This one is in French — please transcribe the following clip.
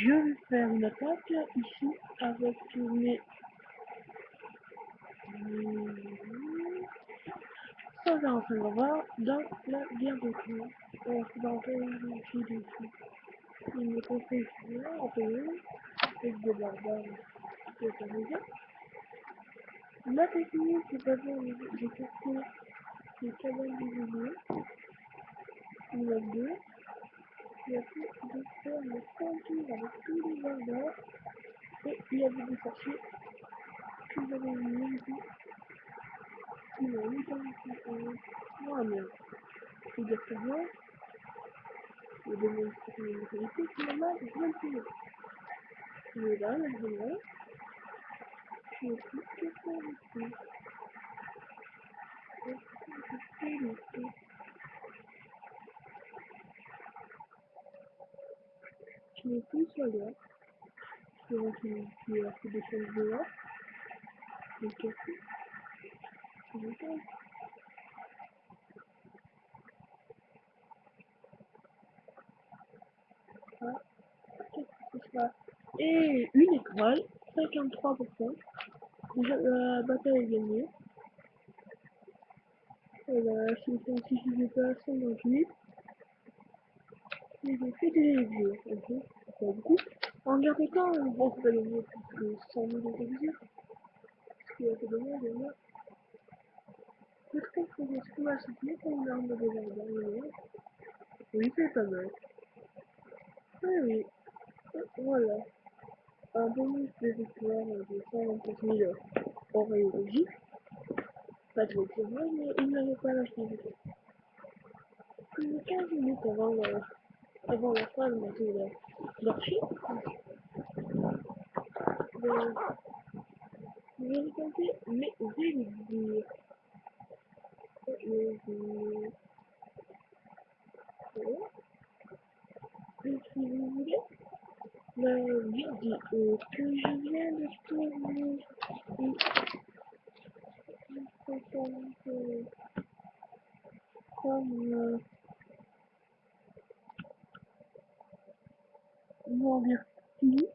Je vais faire une attaque ici avec mes... Ça va en faire voir dans la guerre de clan. On va se battre ici dessus. Il me conseille là, en peu, avec des barbares. C'est déjà. Ma technique, c'est pas bien, j'ai testé les cabanes. Numéro 2. Il y a plus de faire le contour avec tous les. Et il avait des sorciers que j'avais mis ici. Qui m'ont mis dans le Moi, mais c'est dire que moi, le démonstre de l'autorité, finalement, finir. Mais là, maintenant, je n'ai plus que ici. Je fais ici. Je. Je. Je vais. Je vais Et une étoile, 53%. Déjà, la bataille est gagnée. Et là, si ça ne suffisait pas, 58. J'ai fait des ok Pas beaucoup. En guerre de temps, bon, c'est pas gagné plus que 100 000 exécutions. Ce qui est assez dommage, et là. Je trouve que j'ai trouvé assez bien pour une arme de jardin, Oui, c'est pas mal. Oui, oui. Voilà. Un bonus de victoire de 124 000 oreilles Pas trop c'est vrai, mais il n'avait pas la finalité. Plus de 15 minutes avant, le, avant la fin de leur film. Je vais raconter mes délires. Et si vous voulez, la vidéo euh, que je viens de tourner comme euh, Bourg-Vertuis